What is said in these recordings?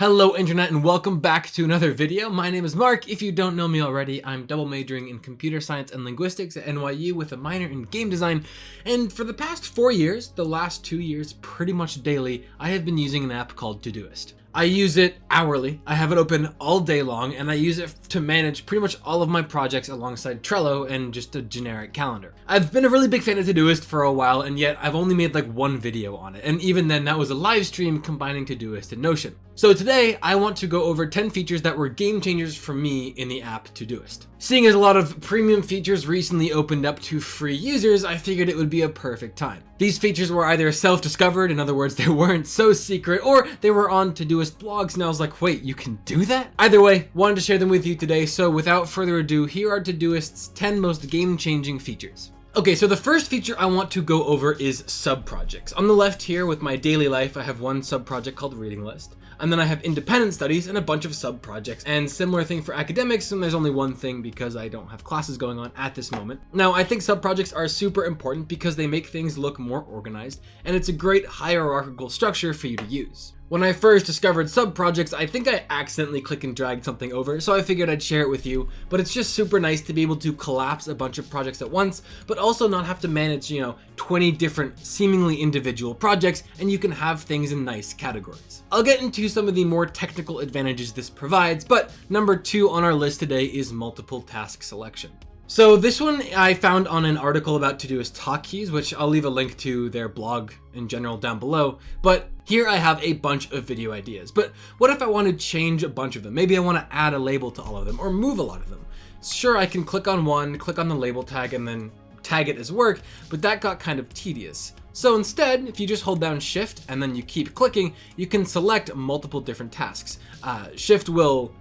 Hello internet and welcome back to another video. My name is Mark. If you don't know me already, I'm double majoring in computer science and linguistics at NYU with a minor in game design. And for the past four years, the last two years pretty much daily, I have been using an app called Todoist. I use it hourly. I have it open all day long and I use it to manage pretty much all of my projects alongside Trello and just a generic calendar. I've been a really big fan of Todoist for a while and yet I've only made like one video on it. And even then that was a live stream combining Todoist and Notion. So today I want to go over 10 features that were game changers for me in the app Todoist. Seeing as a lot of premium features recently opened up to free users, I figured it would be a perfect time. These features were either self-discovered, in other words, they weren't so secret, or they were on Todoist blogs and I was like, wait, you can do that? Either way, wanted to share them with you today, so without further ado, here are Todoist's 10 most game-changing features. Okay, so the first feature I want to go over is sub-projects. On the left here with my daily life, I have one sub-project called Reading List. And then I have independent studies and a bunch of sub-projects and similar thing for academics and there's only one thing because I don't have classes going on at this moment. Now I think sub-projects are super important because they make things look more organized and it's a great hierarchical structure for you to use. When I first discovered sub-projects, I think I accidentally click and dragged something over, so I figured I'd share it with you, but it's just super nice to be able to collapse a bunch of projects at once, but also not have to manage, you know, 20 different seemingly individual projects, and you can have things in nice categories. I'll get into some of the more technical advantages this provides, but number two on our list today is multiple task selection. So this one I found on an article about Todoist hotkeys, which I'll leave a link to their blog in general down below. But here I have a bunch of video ideas. But what if I want to change a bunch of them? Maybe I want to add a label to all of them or move a lot of them. Sure, I can click on one, click on the label tag, and then tag it as work, but that got kind of tedious. So instead, if you just hold down shift and then you keep clicking, you can select multiple different tasks. Uh, shift will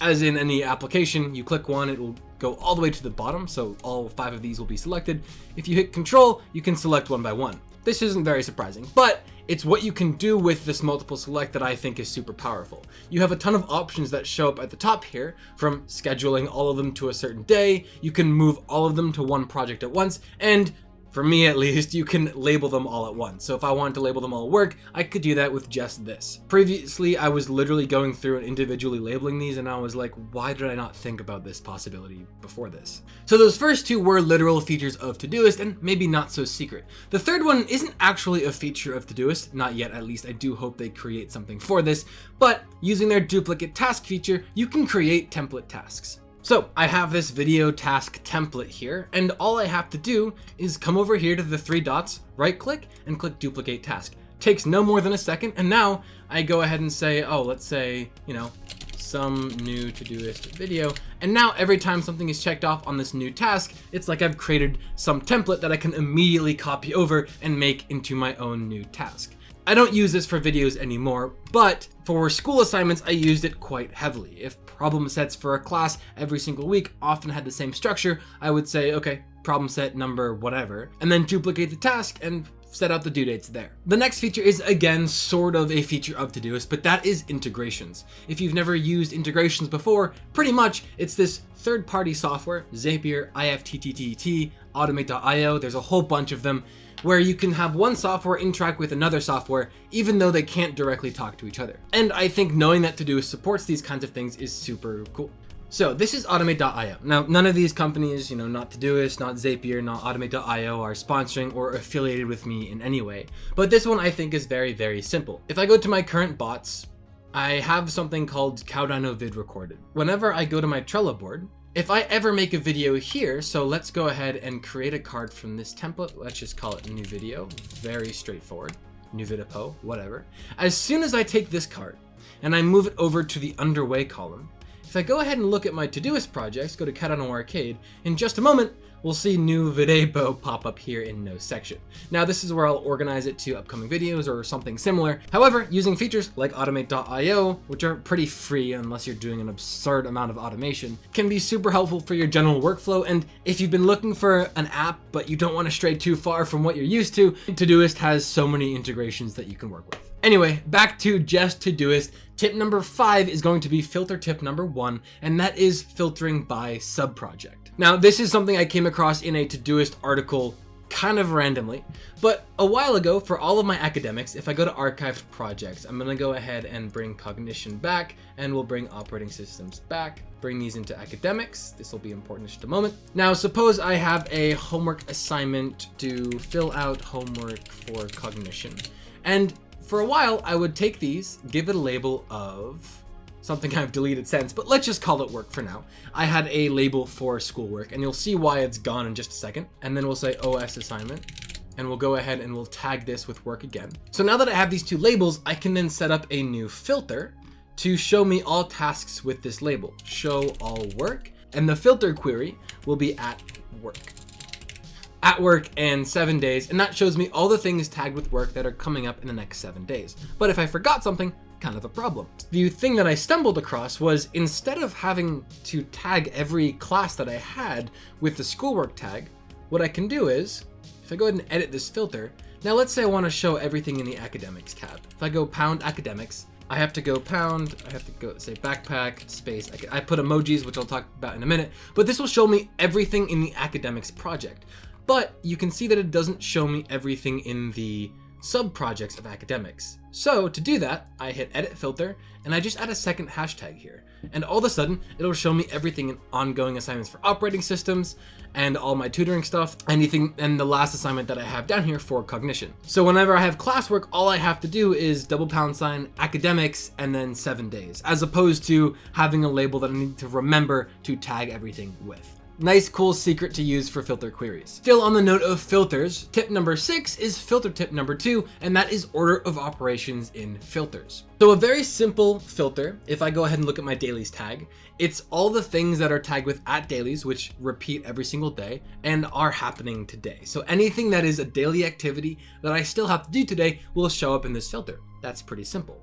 as in any application, you click one, it will go all the way to the bottom, so all five of these will be selected. If you hit control, you can select one by one. This isn't very surprising, but it's what you can do with this multiple select that I think is super powerful. You have a ton of options that show up at the top here, from scheduling all of them to a certain day, you can move all of them to one project at once, and for me at least, you can label them all at once. So if I wanted to label them all work, I could do that with just this. Previously, I was literally going through and individually labeling these and I was like, why did I not think about this possibility before this? So those first two were literal features of Todoist and maybe not so secret. The third one isn't actually a feature of Todoist, not yet at least, I do hope they create something for this, but using their duplicate task feature, you can create template tasks. So I have this video task template here, and all I have to do is come over here to the three dots, right click, and click duplicate task. Takes no more than a second, and now I go ahead and say, oh, let's say, you know, some new Todoist video. And now every time something is checked off on this new task, it's like I've created some template that I can immediately copy over and make into my own new task. I don't use this for videos anymore, but for school assignments, I used it quite heavily. If problem sets for a class every single week often had the same structure, I would say, okay, problem set number whatever, and then duplicate the task and set out the due dates there. The next feature is again sort of a feature of Todoist, but that is integrations. If you've never used integrations before, pretty much it's this third-party software, Zapier, IFTTT, Automate.io, there's a whole bunch of them, where you can have one software interact with another software, even though they can't directly talk to each other. And I think knowing that Todoist supports these kinds of things is super cool. So this is Automate.io. Now, none of these companies, you know, not Todoist, not Zapier, not Automate.io are sponsoring or affiliated with me in any way. But this one I think is very, very simple. If I go to my current bots, I have something called Cardano vid recorded. Whenever I go to my Trello board, if I ever make a video here, so let's go ahead and create a card from this template. Let's just call it new video. Very straightforward. New video, whatever. As soon as I take this card and I move it over to the underway column, if I go ahead and look at my Todoist projects, go to Cardano Arcade, in just a moment, we'll see new video pop up here in no section. Now this is where I'll organize it to upcoming videos or something similar. However, using features like automate.io, which are pretty free unless you're doing an absurd amount of automation, can be super helpful for your general workflow. And if you've been looking for an app, but you don't want to stray too far from what you're used to, Todoist has so many integrations that you can work with. Anyway, back to just Todoist. Tip number five is going to be filter tip number one, and that is filtering by subproject. Now, this is something I came across in a Todoist article kind of randomly. But a while ago, for all of my academics, if I go to archived projects, I'm gonna go ahead and bring cognition back, and we'll bring operating systems back, bring these into academics. This will be important in just a moment. Now, suppose I have a homework assignment to fill out homework for cognition. And for a while, I would take these, give it a label of something I've deleted since, but let's just call it work for now. I had a label for schoolwork, and you'll see why it's gone in just a second. And then we'll say OS assignment, and we'll go ahead and we'll tag this with work again. So now that I have these two labels, I can then set up a new filter to show me all tasks with this label, show all work, and the filter query will be at work. At work and seven days, and that shows me all the things tagged with work that are coming up in the next seven days. But if I forgot something, kind of a problem. The thing that I stumbled across was instead of having to tag every class that I had with the schoolwork tag, what I can do is, if I go ahead and edit this filter, now let's say I want to show everything in the academics tab. If I go pound academics, I have to go pound, I have to go say backpack, space, I put emojis, which I'll talk about in a minute, but this will show me everything in the academics project. But you can see that it doesn't show me everything in the sub-projects of academics. So to do that, I hit edit filter and I just add a second hashtag here. And all of a sudden, it'll show me everything in ongoing assignments for operating systems and all my tutoring stuff, anything, and the last assignment that I have down here for cognition. So whenever I have classwork, all I have to do is double pound sign academics and then seven days, as opposed to having a label that I need to remember to tag everything with. Nice cool secret to use for filter queries. Still on the note of filters, tip number six is filter tip number two, and that is order of operations in filters. So a very simple filter, if I go ahead and look at my dailies tag, it's all the things that are tagged with at dailies, which repeat every single day and are happening today. So anything that is a daily activity that I still have to do today will show up in this filter. That's pretty simple.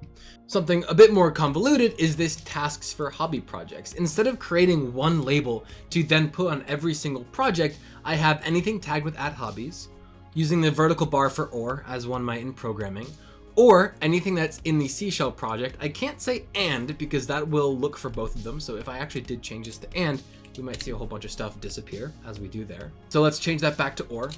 Something a bit more convoluted is this tasks for hobby projects. Instead of creating one label to then put on every single project, I have anything tagged with at hobbies, using the vertical bar for or as one might in programming, or anything that's in the seashell project. I can't say and because that will look for both of them. So if I actually did change this to and, we might see a whole bunch of stuff disappear as we do there. So let's change that back to or.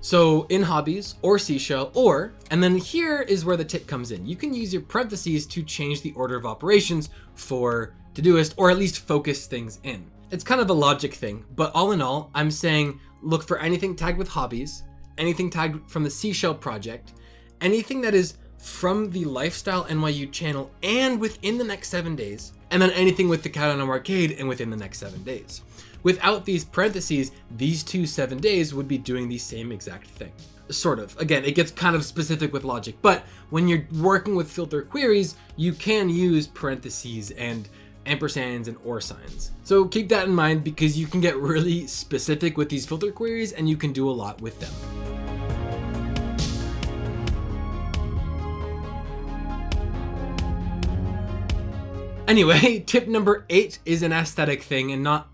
So in hobbies or seashell or, and then here is where the tip comes in. You can use your parentheses to change the order of operations for Todoist or at least focus things in. It's kind of a logic thing, but all in all, I'm saying look for anything tagged with hobbies, anything tagged from the seashell project, anything that is from the Lifestyle NYU channel and within the next seven days, and then anything with the Cat Arcade and within the next seven days. Without these parentheses, these two seven days would be doing the same exact thing. Sort of. Again, it gets kind of specific with logic, but when you're working with filter queries, you can use parentheses and ampersands and or signs. So keep that in mind because you can get really specific with these filter queries and you can do a lot with them. Anyway, tip number eight is an aesthetic thing and not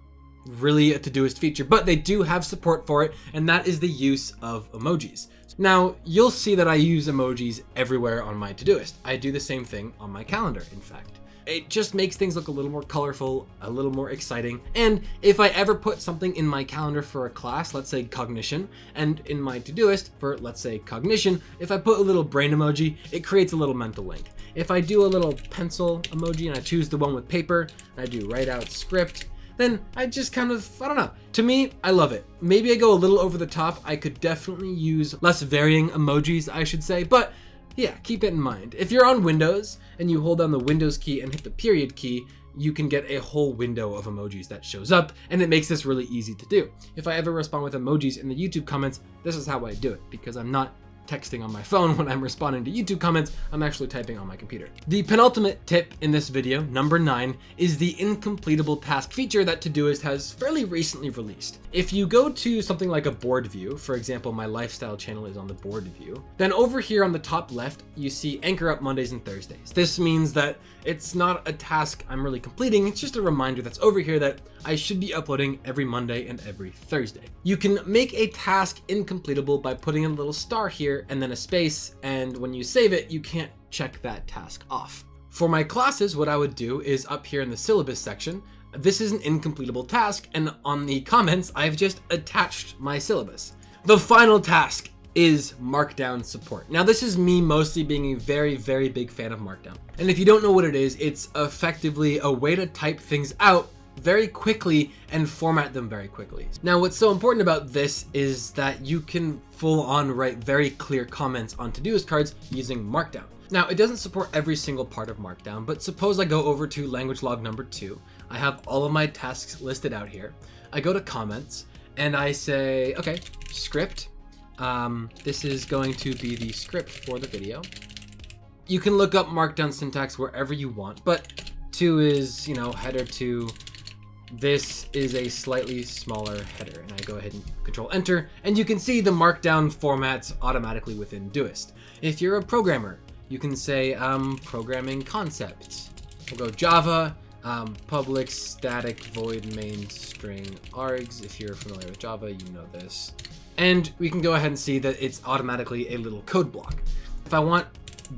really a Todoist feature, but they do have support for it, and that is the use of emojis. Now, you'll see that I use emojis everywhere on my Todoist. I do the same thing on my calendar, in fact. It just makes things look a little more colorful, a little more exciting. And if I ever put something in my calendar for a class, let's say cognition, and in my Todoist for, let's say, cognition, if I put a little brain emoji, it creates a little mental link. If I do a little pencil emoji and I choose the one with paper, I do write out script, then I just kind of, I don't know. To me, I love it. Maybe I go a little over the top. I could definitely use less varying emojis, I should say, but yeah, keep it in mind. If you're on Windows and you hold down the Windows key and hit the period key, you can get a whole window of emojis that shows up and it makes this really easy to do. If I ever respond with emojis in the YouTube comments, this is how I do it because I'm not texting on my phone when I'm responding to YouTube comments, I'm actually typing on my computer. The penultimate tip in this video, number nine, is the incompletable task feature that Todoist has fairly recently released. If you go to something like a board view, for example, my lifestyle channel is on the board view, then over here on the top left, you see anchor up Mondays and Thursdays. This means that it's not a task I'm really completing, it's just a reminder that's over here that I should be uploading every Monday and every Thursday. You can make a task incompletable by putting a little star here and then a space, and when you save it, you can't check that task off. For my classes, what I would do is up here in the syllabus section, this is an incompletable task, and on the comments, I've just attached my syllabus. The final task is Markdown support. Now this is me mostly being a very, very big fan of Markdown. And if you don't know what it is, it's effectively a way to type things out very quickly and format them very quickly. Now what's so important about this is that you can full on write very clear comments on Todoist cards using Markdown. Now it doesn't support every single part of Markdown, but suppose I go over to language log number two. I have all of my tasks listed out here. I go to comments and I say, okay, script. Um, this is going to be the script for the video. You can look up Markdown syntax wherever you want, but two is, you know, header two, this is a slightly smaller header and I go ahead and control enter and you can see the markdown formats automatically within Doist. If you're a programmer, you can say um, programming concepts. We'll go Java, um, public static void main string args. If you're familiar with Java, you know this. And we can go ahead and see that it's automatically a little code block. If I want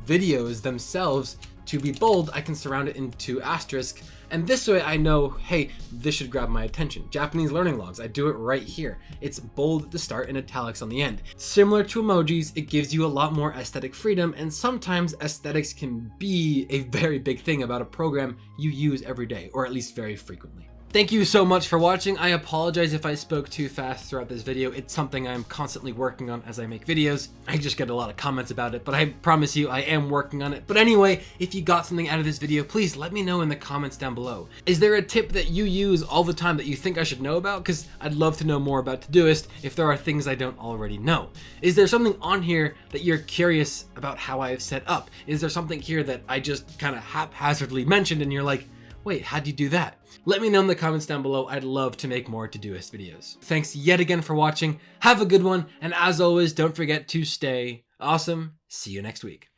videos themselves to be bold, I can surround it into asterisk and this way I know, hey, this should grab my attention. Japanese learning logs, I do it right here. It's bold at the start and italics on the end. Similar to emojis, it gives you a lot more aesthetic freedom and sometimes aesthetics can be a very big thing about a program you use every day, or at least very frequently. Thank you so much for watching. I apologize if I spoke too fast throughout this video. It's something I'm constantly working on as I make videos. I just get a lot of comments about it, but I promise you I am working on it. But anyway, if you got something out of this video, please let me know in the comments down below. Is there a tip that you use all the time that you think I should know about? Because I'd love to know more about Todoist if there are things I don't already know. Is there something on here that you're curious about how I've set up? Is there something here that I just kind of haphazardly mentioned and you're like, wait, how'd you do that? Let me know in the comments down below. I'd love to make more Todoist videos. Thanks yet again for watching. Have a good one. And as always, don't forget to stay awesome. See you next week.